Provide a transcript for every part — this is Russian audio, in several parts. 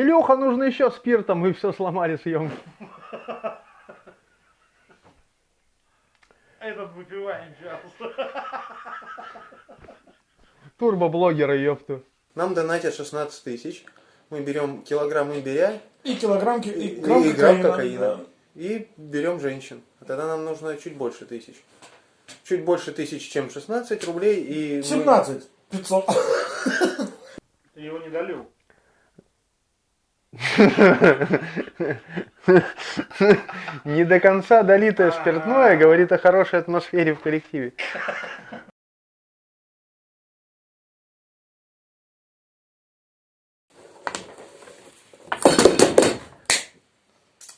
Илюха, нужно еще спиртом, мы все сломали съемки. Этот выпиваем сейчас. Турбоблогеры, ёпту. Нам донатят 16 тысяч. Мы берем килограмм имбиря И килограмм, ки- и, и грамм и грамм кокаина, кокаина. да. И берем женщин. А Тогда нам нужно чуть больше тысяч. Чуть больше тысяч, чем 16 рублей. И мы- 17 500. Ты его не долил. Не до конца долитое спиртное говорит о хорошей атмосфере в коллективе.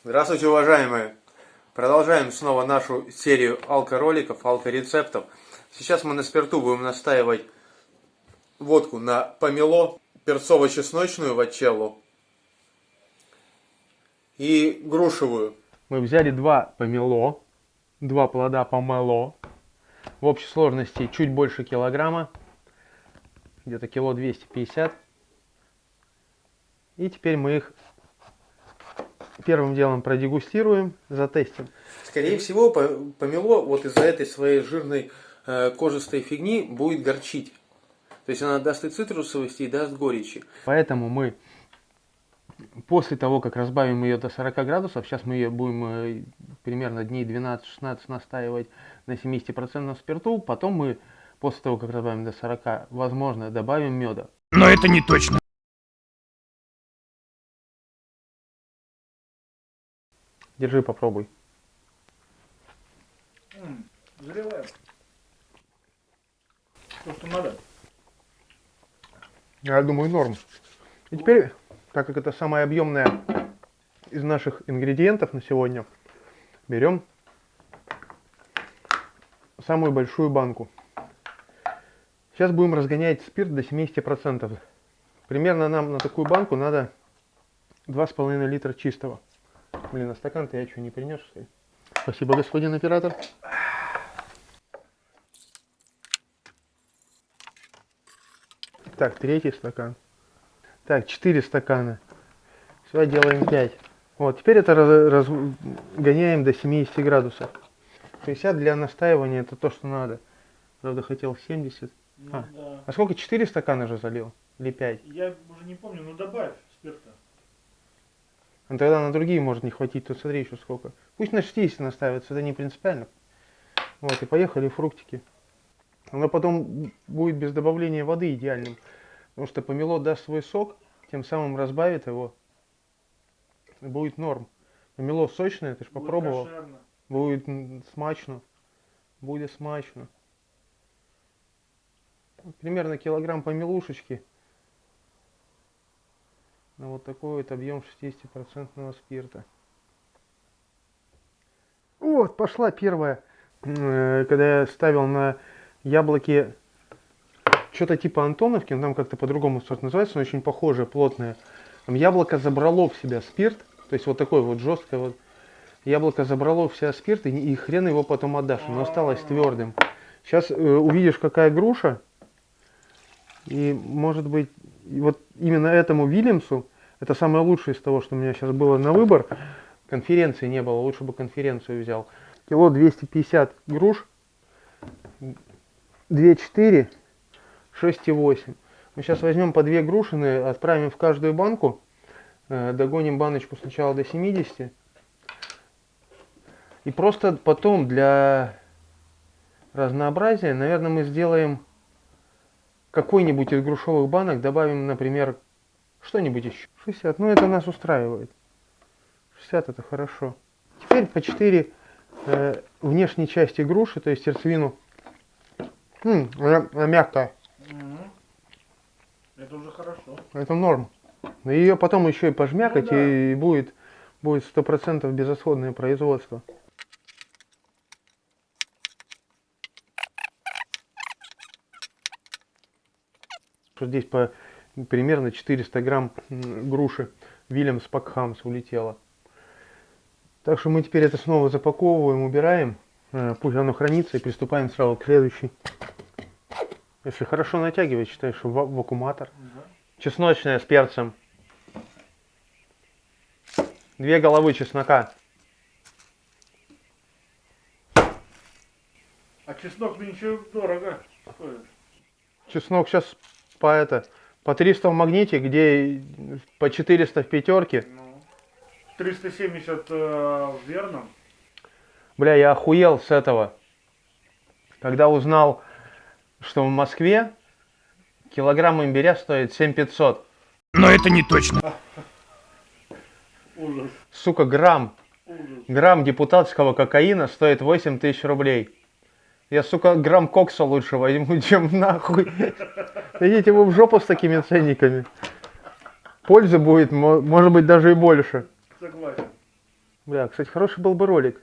Здравствуйте, уважаемые! Продолжаем снова нашу серию алкороликов, алкорецептов. Сейчас мы на спирту будем настаивать водку на помело, перцово-чесночную вачеллу и грушевую. Мы взяли два помело, два плода помело. В общей сложности чуть больше килограмма, где-то кило 250. И теперь мы их первым делом продегустируем, затестим. Скорее всего, по- помело вот из-за этой своей жирной э, кожистой фигни будет горчить. То есть она даст и цитрусовости, и даст горечи. Поэтому мы после того, как разбавим ее до 40 градусов, сейчас мы ее будем э, примерно дней 12-16 настаивать на 70% спирту, потом мы после того, как разбавим до 40, возможно, добавим меда. Но это не точно. Держи, попробуй. Заливаем. То, что надо. Я думаю, норм. И теперь, так как это самая объемная из наших ингредиентов на сегодня, берем самую большую банку. Сейчас будем разгонять спирт до 70%. Примерно нам на такую банку надо 2,5 литра чистого. Блин, а стакан-то я что, не принес, что ли? Спасибо, господин оператор. Так, третий стакан. Так, 4 стакана. Все, делаем 5. Вот, теперь это раз- разгоняем до 70 градусов. 60 для настаивания это то, что надо. Правда, хотел 70. Ну, А. да. А сколько? 4 стакана же залил? Или 5? Я уже не помню, ну добавь спирта. Ну тогда на другие может не хватить, тут смотри еще сколько. Пусть на 60 настаивается, это не принципиально. Вот, и поехали фруктики. Оно потом будет без добавления воды идеальным. Потому что помело даст свой сок, тем самым разбавит его. И будет норм. Помело сочное, ты же попробовал. кошерно. Будет смачно. Будет смачно. Примерно килограмм помелушечки. На вот такой вот объем 60% спирта. Вот, пошла первая. Э, Когда я ставил на яблоки что-то типа Антоновки, но там как-то по-другому сорт называется, но очень похожее, плотное. Там яблоко забрало в себя спирт, то есть вот такой вот жесткое вот. Яблоко забрало в себя спирт, и, и хрен его потом отдашь, оно осталось твердым. Сейчас увидишь, какая груша, и может быть, вот именно этому Вильямсу, это самое лучшее из того, что у меня сейчас было на выбор, конференции не было, лучше бы конференцию взял. Кило 250 груш, 2,4, 6,8. Мы сейчас возьмем по две грушины, отправим в каждую банку, э, догоним баночку сначала до 70. И просто потом для разнообразия, наверное, мы сделаем какой-нибудь из грушевых банок, добавим, например, что-нибудь еще. 60, ну это нас устраивает. 60 это хорошо. Теперь по 4 э, внешней части груши, то есть сердцевину. М, она, она мягкая. Это уже хорошо. это норм. Но ее потом еще и пожмякать, Ну да. и будет будет сто процентов безотходное производство. Здесь по примерно 400 грамм груши Вильямс Пакхамс улетело. Так что мы теперь это снова запаковываем, убираем. Э, Пусть оно хранится и приступаем сразу к следующей. Если хорошо натягивать, считай, что ва- вакууматор. Да. Чесночная с перцем. две головы чеснока. А чеснок нынче дорого стоит. Чеснок сейчас по это по 300 в магните, где по 400 в пятерке. Ну, 370 э, в верном. Бля, я охуел с этого. Когда узнал, что в Москве килограмм имбиря стоит 7500. Но это не точно. Ужас, Сука, грамм. ужас. Грамм депутатского кокаина стоит 8 тысяч рублей. Я, сука, грамм кокса лучше возьму, чем нахуй. Идите вы в жопу с такими ценниками. Пользы будет, мо- может быть, даже и больше. Согласен. Бля, кстати, хороший был бы ролик.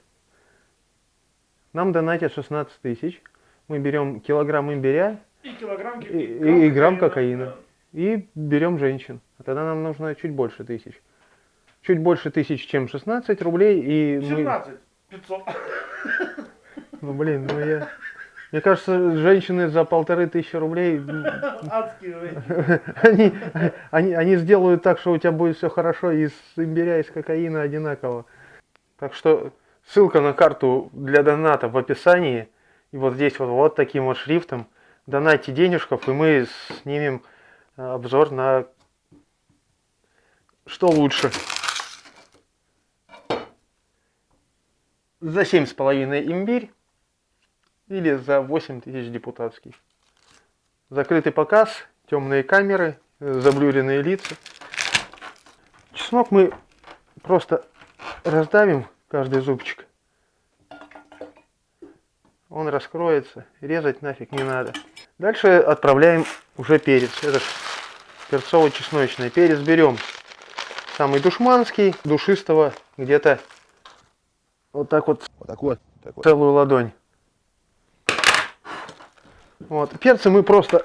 Нам донатят 16 тысяч. Мы берем килограмм имбиря И килограмм, И- и- и грамм кокаина. и берем женщин. А тогда нам нужно чуть больше тысяч. Чуть больше тысяч, чем 16 рублей. И мы... 17 500. Ну блин, ну я... Мне кажется, женщины за полторы тысячи рублей, Адские они, они, они сделают так, что у тебя будет все хорошо и с имбиря, и с кокаина одинаково. Так что ссылка на карту для доната в описании. И вот здесь вот, вот таким вот шрифтом. Донайте денежков, и мы снимем э, обзор на что лучше. За семь с половиной имбирь или за 8 тысяч депутатский. Закрытый показ, темные камеры, э, заблюренные лица. Чеснок мы просто раздавим каждый зубчик. Он раскроется, резать нафиг не надо. Дальше отправляем уже перец. Это перцово-чесночный. Перец берем самый душманский, душистого где-то вот так вот Вот так вот. Так вот. целую ладонь. Вот. Перцы мы просто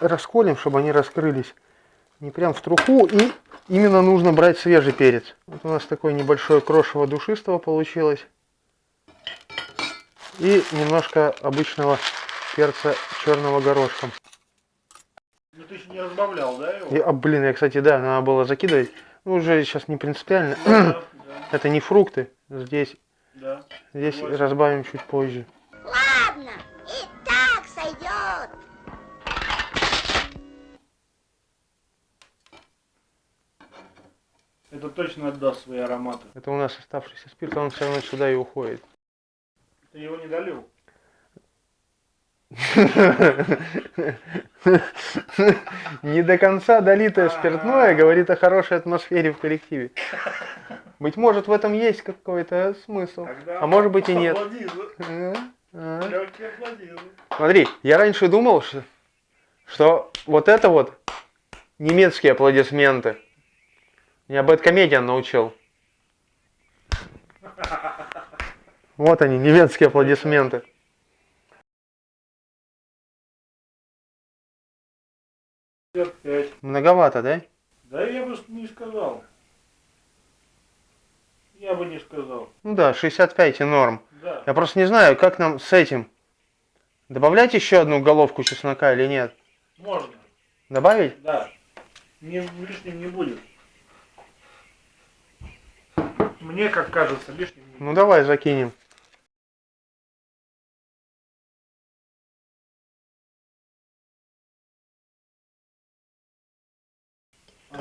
расколем, чтобы они раскрылись не прям в труху. И именно нужно брать свежий перец. Вот у нас такое небольшое крошево душистого получилось. И немножко обычного перца черного горошком. Ну ты еще не разбавлял, да, его? И, а, блин, я, кстати, да, надо было закидывать. Ну, уже сейчас не принципиально. Да, да, Это не фрукты. Здесь, да. здесь Согласен. разбавим чуть позже. Ладно, и так сойдет. Это точно отдаст свои ароматы. Это у нас оставшийся спирт, он все равно сюда и уходит. Ты его не долил? Не до конца долитое спиртное говорит о хорошей атмосфере в коллективе. Быть может, в этом есть какой-то смысл. А может быть и нет. А, а. Легкие аплодизы. Смотри, я раньше думал, что, что вот это вот немецкие аплодисменты. Меня Бэткомедиан научил. Вот они, немецкие аплодисменты. Многовато, да? Да я бы не сказал. Я бы не сказал. Ну да, 65 и норм. Да. Я просто не знаю, как нам с этим. Добавлять еще одну головку чеснока или нет? Можно. Добавить? Да. Не, лишним не будет. Мне, как кажется, лишним не будет. Ну давай закинем.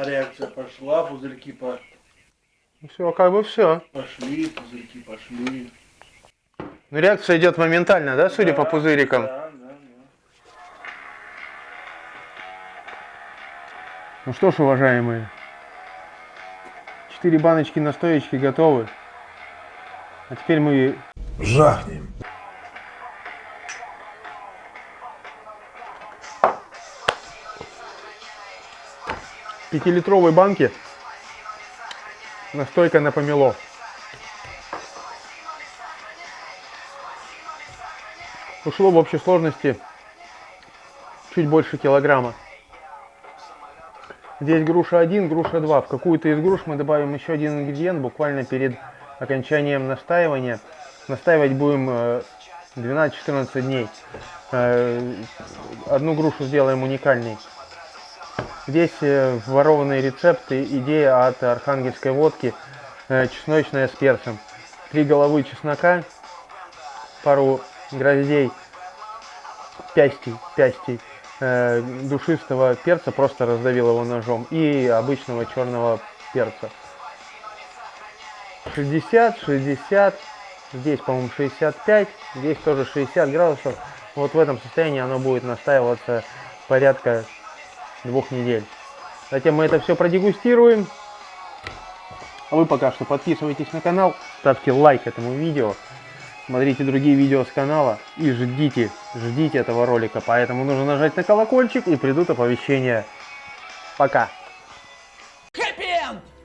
Реакция пошла, пузырьки по- Все, как бы все. пошли, пузырьки пошли. Ну реакция идет моментально, да, судя по Да, пузырикам? Да, да, да. Ну что ж, уважаемые, четыре баночки настоечки готовы. А теперь мы Жахнем. Пятилитровой банке настойка на помело. Ушло в общей сложности чуть больше килограмма. Здесь груша 1, груша 2. В какую-то из груш мы добавим еще один ингредиент буквально перед окончанием настаивания. Настаивать будем э, 12-14 дней. Э, Одну грушу сделаем уникальной. Здесь э, ворованные рецепты, идея от архангельской водки. э, чесночная с перцем. Три головы чеснока, пару гроздей пястей, пястей э, душистого перца, просто раздавил его ножом, и обычного черного перца. 60, 60, здесь, по-моему, 65, здесь тоже 60 градусов. Вот в этом состоянии оно будет настаиваться порядка двух недель. Затем мы это все продегустируем. А вы пока что подписывайтесь на канал, ставьте лайк этому видео, смотрите другие видео с канала и ждите, ждите этого ролика. Поэтому нужно нажать на колокольчик и придут оповещения. Пока!